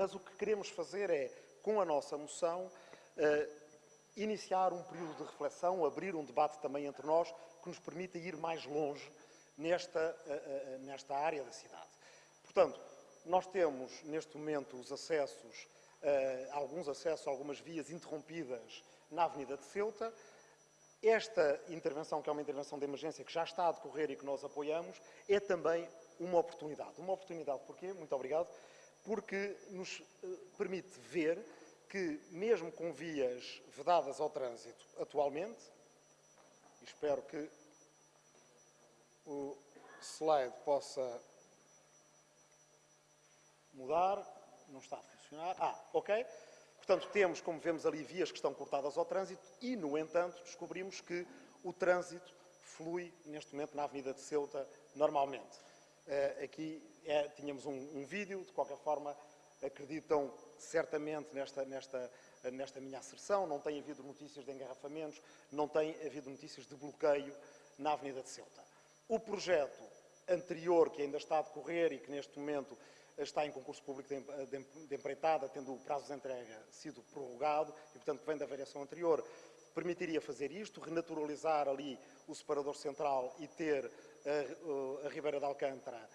mas o que queremos fazer é, com a nossa moção, uh, iniciar um período de reflexão, abrir um debate também entre nós, que nos permita ir mais longe nesta, uh, nesta área da cidade. Portanto, nós temos, neste momento, os acessos, alguns acessos, algumas vias interrompidas na Avenida de Ceuta, esta intervenção, que é uma intervenção de emergência que já está a decorrer e que nós apoiamos, é também uma oportunidade. Uma oportunidade porquê? Muito obrigado. Porque nos eh, permite ver que, mesmo com vias vedadas ao trânsito atualmente, espero que o slide possa mudar, não está a funcionar. Ah, ok. Portanto, temos, como vemos ali, vias que estão cortadas ao trânsito e, no entanto, descobrimos que o trânsito flui, neste momento, na Avenida de Ceuta, normalmente. Uh, aqui é, tínhamos um, um, vídeo, de qualquer forma, acreditam certamente nesta, nesta, nesta minha asserção, não tem havido notícias de engarrafamentos, não tem havido notícias de bloqueio na Avenida de Ceuta. O projeto anterior, que ainda está a decorrer e que neste momento está em concurso público de empreitada, tendo o prazo de entrega sido prorrogado e, portanto, vem da variação anterior, permitiria fazer isto, renaturalizar ali o separador central e ter a, Ribeira de Alcântara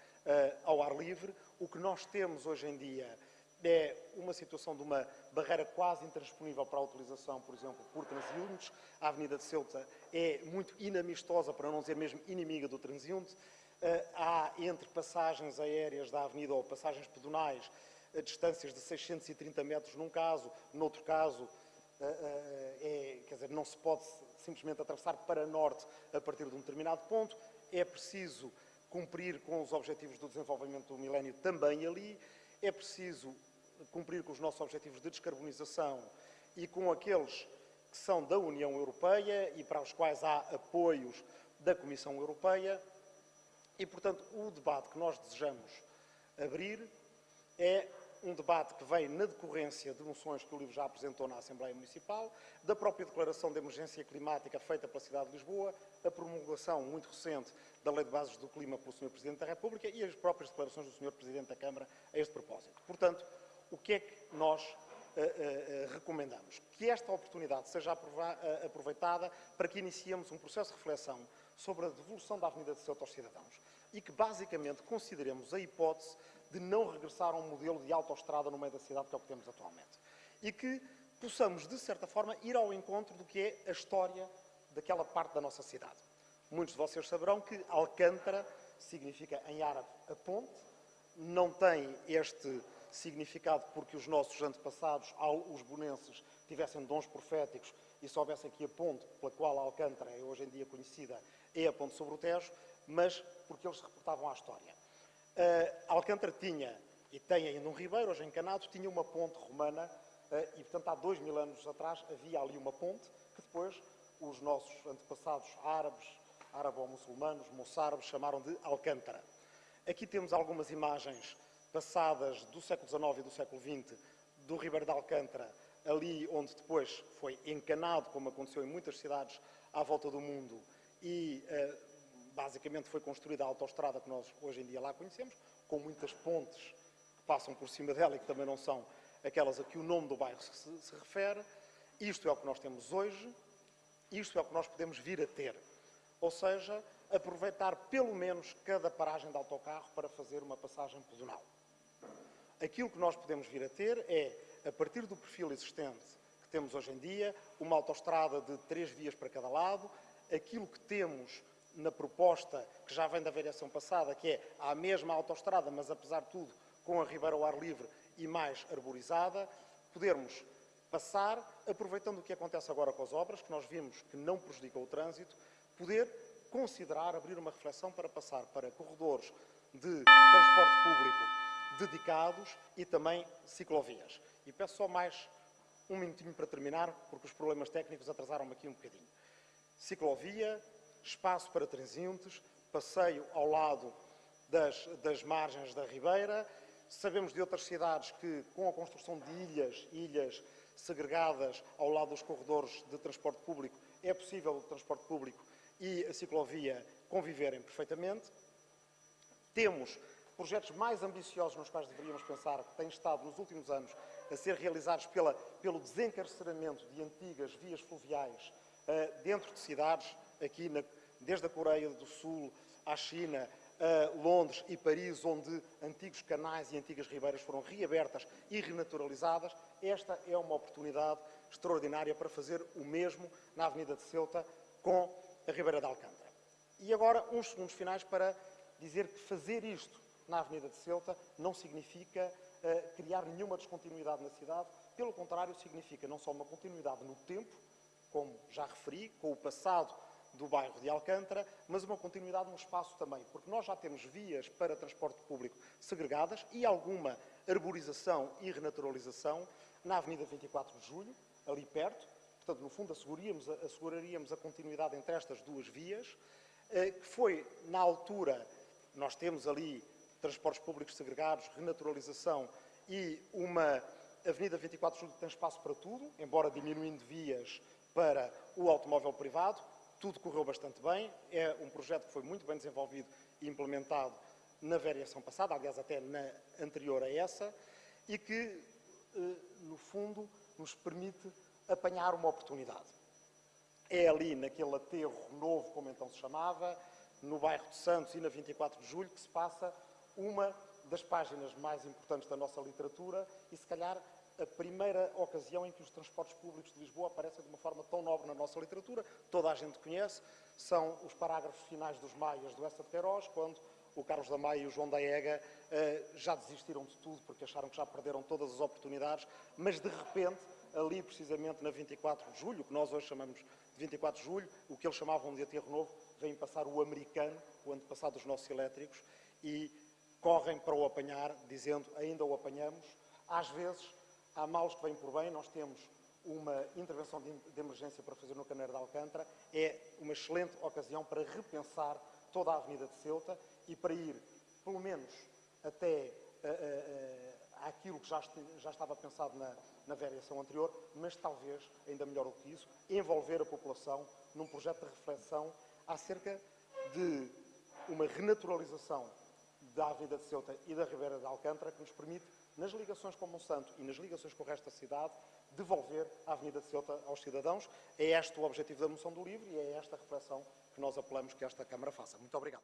ao ar livre. O que nós temos hoje em dia é uma situação de uma barreira quase intransponível para a utilização, por exemplo, por transeuntes. A Avenida de Ceuta é muito inamistosa, para não dizer mesmo inimiga do transeunte. Há entre passagens aéreas da avenida ou passagens pedonais distâncias de 630 metros num caso, noutro caso é, quer dizer, não se pode simplesmente atravessar para norte a partir de um determinado ponto, é preciso cumprir com os objetivos do desenvolvimento do milénio também ali, é preciso cumprir com os nossos objetivos de descarbonização e com aqueles que são da União Europeia e para os quais há apoios da Comissão Europeia, e, portanto, o debate que nós desejamos abrir é um debate que vem na decorrência de moções que o livro já apresentou na Assembleia Municipal, da própria declaração de emergência climática feita pela cidade de Lisboa, a promulgação muito recente da Lei de Bases do Clima pelo Sr. Presidente da República e as próprias declarações do Sr. Presidente da Câmara a este propósito. Portanto, o que é que nós uh, uh, recomendamos? Que esta oportunidade seja aproveitada para que iniciemos um processo de reflexão sobre a devolução da Avenida de Ceuta aos cidadãos e que basicamente consideremos a hipótese de não regressar a um modelo de autoestrada no meio da cidade que é o que temos atualmente. E que possamos, de certa forma, ir ao encontro do que é a história daquela parte da nossa cidade. Muitos de vocês saberão que Alcântara significa em árabe a ponte, não tem este significado porque os nossos antepassados, os bonenses, tivessem dons proféticos e soubessem que a ponte pela qual Alcântara é hoje em dia conhecida é a ponte sobre o Tejo, mas porque eles se reportavam à história. Uh, Alcântara tinha, e tem ainda um ribeiro, hoje encanado, tinha uma ponte romana, uh, e portanto há dois mil anos atrás havia ali uma ponte, que depois os nossos antepassados árabes, árabo-muçulmanos, moçárabes, chamaram de Alcântara. Aqui temos algumas imagens passadas do século XIX e do século XX do Ribeiro de Alcântara, ali onde depois foi encanado, como aconteceu em muitas cidades à volta do mundo, e uh, basicamente foi construída a autoestrada que nós hoje em dia lá conhecemos, com muitas pontes que passam por cima dela e que também não são aquelas a que o nome do bairro se, se refere. Isto é o que nós temos hoje, isto é o que nós podemos vir a ter. Ou seja, aproveitar pelo menos cada paragem de autocarro para fazer uma passagem pedonal. Aquilo que nós podemos vir a ter é, a partir do perfil existente que temos hoje em dia, uma autoestrada de três vias para cada lado, aquilo que temos na proposta que já vem da variação passada, que é a mesma autoestrada, mas apesar de tudo com a ribeira ao ar livre e mais arborizada, podermos passar, aproveitando o que acontece agora com as obras, que nós vimos que não prejudicam o trânsito, poder considerar abrir uma reflexão para passar para corredores de transporte público dedicados e também ciclovias. E peço só mais um minutinho para terminar, porque os problemas técnicos atrasaram-me aqui um bocadinho. Ciclovia, espaço para transeuntes, passeio ao lado das, das margens da Ribeira. Sabemos de outras cidades que, com a construção de ilhas, ilhas segregadas ao lado dos corredores de transporte público, é possível o transporte público e a ciclovia conviverem perfeitamente. Temos projetos mais ambiciosos nos quais deveríamos pensar, que têm estado nos últimos anos a ser realizados pela, pelo desencarceramento de antigas vias fluviais uh, dentro de cidades, aqui na, desde a Coreia do Sul à China, uh, Londres e Paris, onde antigos canais e antigas ribeiras foram reabertas e renaturalizadas. Esta é uma oportunidade extraordinária para fazer o mesmo na Avenida de Ceuta com a Ribeira de Alcântara. E agora, uns segundos finais para dizer que fazer isto na Avenida de Ceuta não significa uh, criar nenhuma descontinuidade na cidade, pelo contrário, significa não só uma continuidade no tempo, como já referi, com o passado do bairro de Alcântara, mas uma continuidade no espaço também, porque nós já temos vias para transporte público segregadas e alguma arborização e renaturalização na Avenida 24 de Julho, ali perto. Portanto, no fundo, asseguraríamos, asseguraríamos a continuidade entre estas duas vias, eh, que foi, na altura, nós temos ali transportes públicos segregados, renaturalização e uma Avenida 24 de Julho que tem espaço para tudo, embora diminuindo vias para o automóvel privado. Tudo correu bastante bem. É um projeto que foi muito bem desenvolvido e implementado na variação passada, aliás, até na anterior a essa, e que, eh, no fundo, nos permite apanhar uma oportunidade. É ali, naquele aterro novo, como então se chamava, no bairro de Santos e na 24 de Julho, que se passa uma das páginas mais importantes da nossa literatura e, se calhar, a primeira ocasião em que os transportes públicos de Lisboa aparecem de uma forma tão nobre na nossa literatura, toda a gente conhece, são os parágrafos finais dos Maias do Essa de Queiroz, quando o Carlos da Maia e o João da Ega uh, já desistiram de tudo porque acharam que já perderam todas as oportunidades, mas de repente, ali precisamente na 24 de julho, que nós hoje chamamos de 24 de julho, o que eles chamavam de aterro novo, vem passar o americano, o antepassado dos nossos elétricos, e correm para o apanhar, dizendo ainda o apanhamos. Às vezes, há males que vêm por bem, nós temos uma intervenção de, emergência para fazer no Caneiro de Alcântara, é uma excelente ocasião para repensar toda a Avenida de Ceuta e para ir, pelo menos, até uh, uh, aquilo que já, já, estava pensado na, na variação anterior, mas talvez, ainda melhor do que isso, envolver a população num projeto de reflexão acerca de uma renaturalização da Avenida de Ceuta e da Ribeira de Alcântara que nos permite, nas ligações com Monsanto e nas ligações com o resto da cidade, devolver a Avenida de Ceuta aos cidadãos. É este o objetivo da moção do livro e é esta reflexão que nós apelamos que esta Câmara faça. Muito obrigado.